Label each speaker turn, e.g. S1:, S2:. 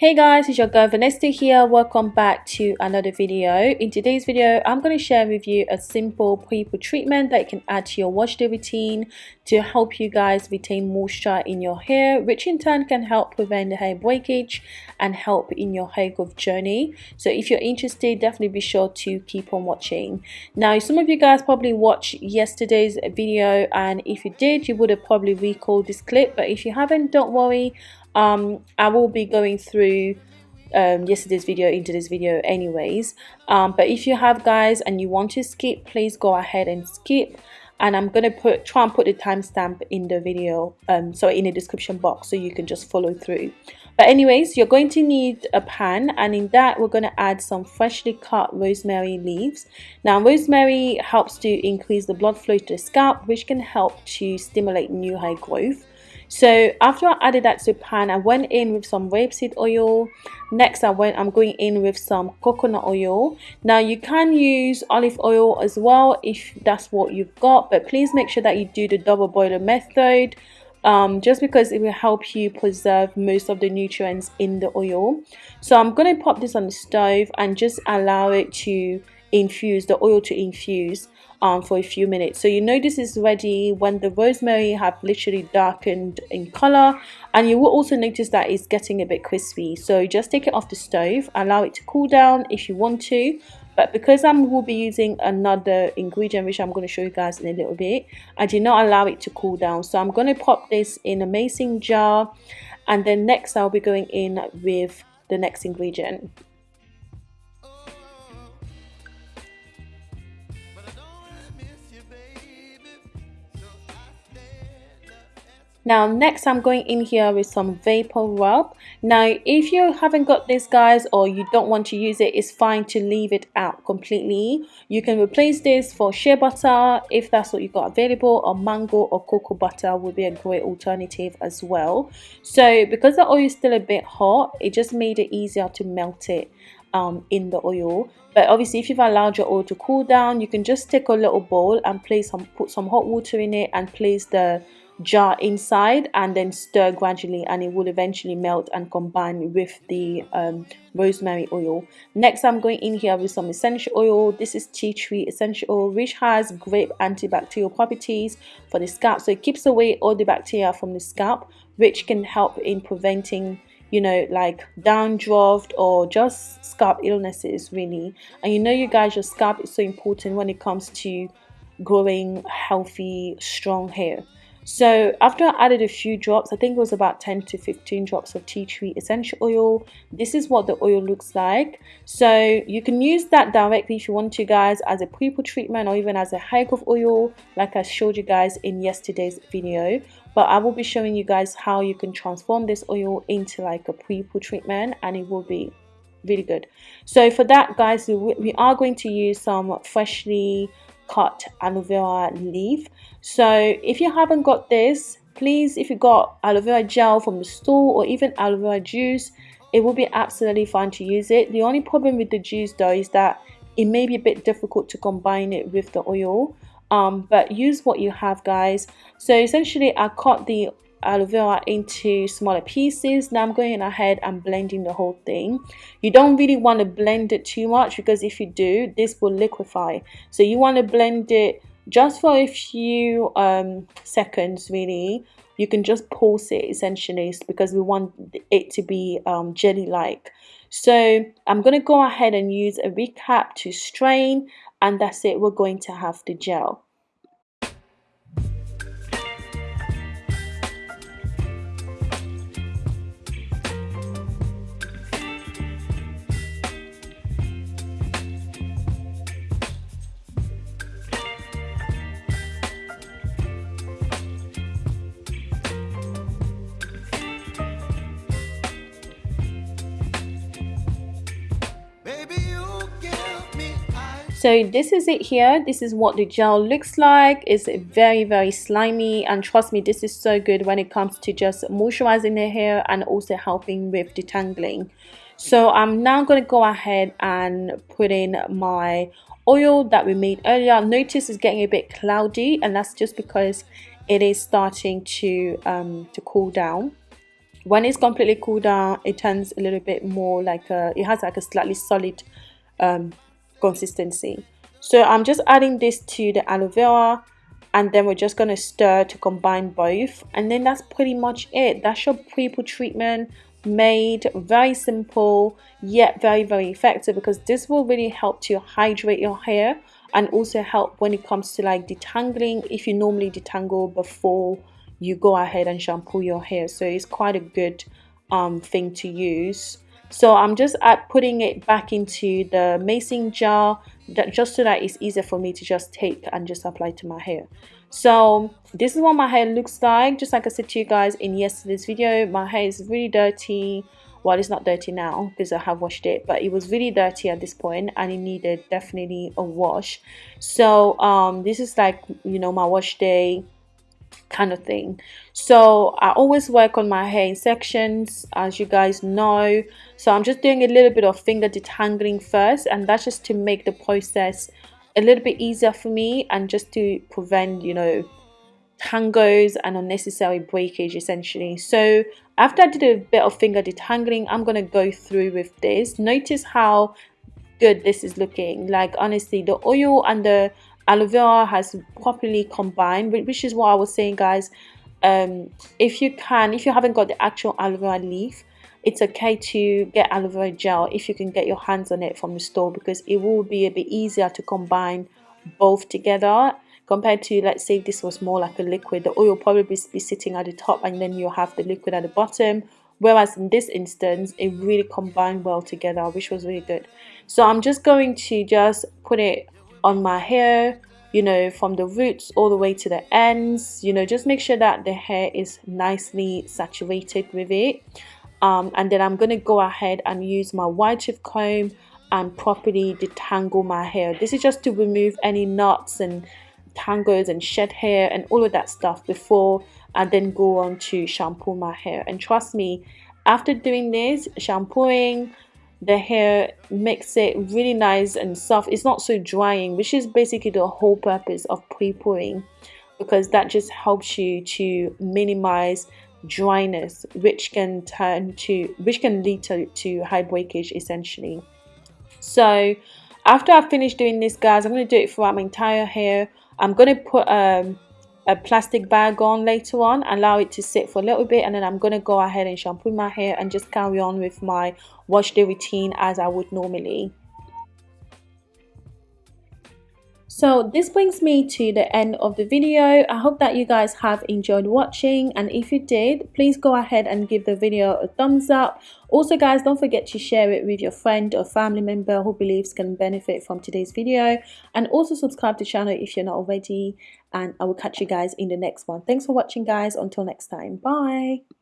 S1: Hey guys, it's your girl Vanessa here. Welcome back to another video. In today's video, I'm going to share with you a simple pre-poo treatment that you can add to your wash day routine to help you guys retain moisture in your hair, which in turn can help prevent the hair breakage and help in your hair growth journey. So if you're interested, definitely be sure to keep on watching. Now, some of you guys probably watched yesterday's video and if you did, you would have probably recalled this clip. But if you haven't, don't worry um, I will be going through um, yesterday's video into this video anyways. Um, but if you have guys and you want to skip please go ahead and skip. And I'm gonna put try and put the timestamp in the video um, so in the description box so you can just follow through. But anyways you're going to need a pan and in that we're going to add some freshly cut rosemary leaves. Now rosemary helps to increase the blood flow to the scalp which can help to stimulate new hair growth so after I added that to the pan I went in with some rapeseed oil. Next I went I'm going in with some coconut oil. Now you can use olive oil as well if that's what you've got but please make sure that you do the double boiler method um, just because it will help you preserve most of the nutrients in the oil. So I'm going to pop this on the stove and just allow it to infuse the oil to infuse um, for a few minutes. So you know this is ready when the rosemary have literally darkened in color. And you will also notice that it's getting a bit crispy. So just take it off the stove allow it to cool down if you want to. But because I will be using another ingredient which I'm going to show you guys in a little bit I did not allow it to cool down. So I'm going to pop this in a mason jar. And then next I'll be going in with the next ingredient now next i'm going in here with some vapor rub. Now if you haven't got this guys or you don't want to use it it's fine to leave it out completely. You can replace this for shea butter if that's what you got available or mango or cocoa butter would be a great alternative as well. So because the oil is still a bit hot it just made it easier to melt it um, in the oil. But obviously if you've allowed your oil to cool down you can just take a little bowl and place some put some hot water in it and place the jar inside and then stir gradually and it will eventually melt and combine with the um, rosemary oil. Next i'm going in here with some essential oil. This is tea tree essential oil which has great antibacterial properties for the scalp. So it keeps away all the bacteria from the scalp which can help in preventing you know like dandruff or just scalp illnesses really. And you know you guys your scalp is so important when it comes to growing healthy strong hair so after I added a few drops, I think it was about 10 to 15 drops of tea tree essential oil. This is what the oil looks like. So you can use that directly if you want to guys as a pre-poo treatment or even as a hair growth oil like I showed you guys in yesterday's video. But I will be showing you guys how you can transform this oil into like a pre-poo treatment and it will be really good. So for that guys, we are going to use some freshly cut aloe vera leaf. So if you haven't got this please if you got aloe vera gel from the store or even aloe vera juice it will be absolutely fine to use it. The only problem with the juice though is that it may be a bit difficult to combine it with the oil. Um, but use what you have guys. So essentially I cut the aloe vera into smaller pieces. Now i'm going ahead and blending the whole thing. You don't really want to blend it too much because if you do this will liquefy. So you want to blend it just for a few um, seconds really. You can just pulse it essentially because we want it to be um, jelly like so i'm going to go ahead and use a recap to strain and that's it. We're going to have the gel so this is it here. This is what the gel looks like. It's very very slimy. And trust me this is so good when it comes to just moisturizing the hair and also helping with detangling. So i'm now going to go ahead and put in my oil that we made earlier. Notice it's getting a bit cloudy and that's just because it is starting to um to cool down. When it's completely cooled down it turns a little bit more like a it has like a slightly solid um, consistency. So I'm just adding this to the aloe vera and then we're just going to stir to combine both. And then that's pretty much it. That's your pre-poo treatment made very simple yet very very effective because this will really help to hydrate your hair and also help when it comes to like detangling if you normally detangle before you go ahead and shampoo your hair. So it's quite a good um, thing to use so I'm just at putting it back into the mason jar that just so that it's easier for me to just take and just apply to my hair. So this is what my hair looks like. Just like I said to you guys in yesterday's video my hair is really dirty. Well it's not dirty now because I have washed it but it was really dirty at this point and it needed definitely a wash. So um this is like you know my wash day kind of thing. So I always work on my hair in sections as you guys know. So I'm just doing a little bit of finger detangling first and that's just to make the process a little bit easier for me and just to prevent you know tangles and unnecessary breakage essentially. So after I did a bit of finger detangling I'm gonna go through with this. Notice how good this is looking. Like honestly the oil and the aloe vera has properly combined which is what I was saying guys. Um, if you can if you haven't got the actual aloe vera leaf it's okay to get aloe vera gel if you can get your hands on it from the store because it will be a bit easier to combine both together compared to let's say this was more like a liquid. The oil probably be sitting at the top and then you have the liquid at the bottom. Whereas in this instance it really combined well together which was really good. So I'm just going to just put it on my hair you know from the roots all the way to the ends. You know just make sure that the hair is nicely saturated with it. Um, and then I'm to go ahead and use my wide tooth comb and properly detangle my hair. This is just to remove any knots and tangles and shed hair and all of that stuff before I then go on to shampoo my hair. And trust me after doing this shampooing the hair makes it really nice and soft. It's not so drying which is basically the whole purpose of pre-pooing because that just helps you to minimize dryness which can turn to which can lead to, to high breakage essentially. So after I finish doing this guys I'm going to do it throughout my entire hair. I'm going to put um, a plastic bag on later on allow it to sit for a little bit and then I'm to go ahead and shampoo my hair and just carry on with my wash day routine as I would normally So this brings me to the end of the video. I hope that you guys have enjoyed watching and if you did, please go ahead and give the video a thumbs up. Also guys, don't forget to share it with your friend or family member who believes can benefit from today's video and also subscribe to the channel if you're not already and I will catch you guys in the next one. Thanks for watching guys. Until next time. Bye.